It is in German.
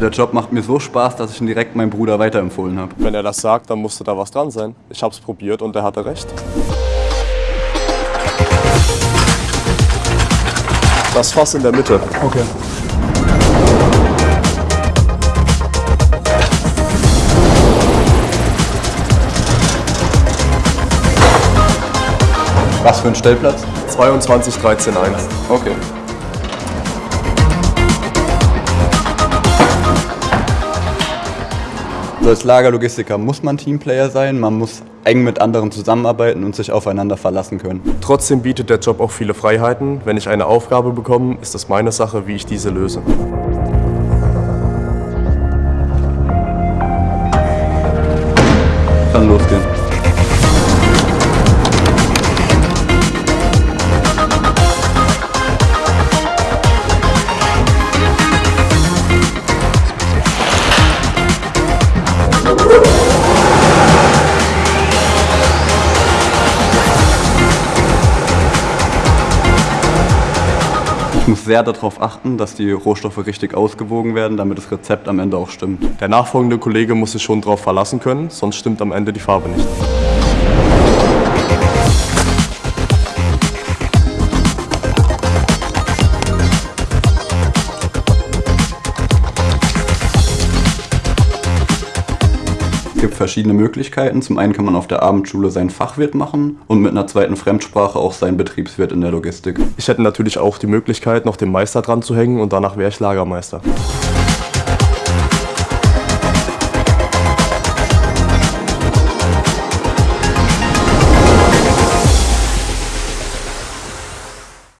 Der Job macht mir so Spaß, dass ich ihn direkt meinem Bruder weiterempfohlen habe. Wenn er das sagt, dann musste da was dran sein. Ich hab's probiert und er hatte recht. Das Fass in der Mitte. Okay. Was für ein Stellplatz? 22, 13, 1. Okay. So als Lagerlogistiker muss man Teamplayer sein, man muss eng mit anderen zusammenarbeiten und sich aufeinander verlassen können. Trotzdem bietet der Job auch viele Freiheiten. Wenn ich eine Aufgabe bekomme, ist es meine Sache, wie ich diese löse. Kann losgehen. Muss sehr darauf achten, dass die Rohstoffe richtig ausgewogen werden, damit das Rezept am Ende auch stimmt. Der nachfolgende Kollege muss sich schon darauf verlassen können, sonst stimmt am Ende die Farbe nicht. Gibt verschiedene Möglichkeiten. Zum einen kann man auf der Abendschule seinen Fachwirt machen und mit einer zweiten Fremdsprache auch seinen Betriebswirt in der Logistik. Ich hätte natürlich auch die Möglichkeit, noch den Meister dran zu hängen und danach wäre ich Lagermeister.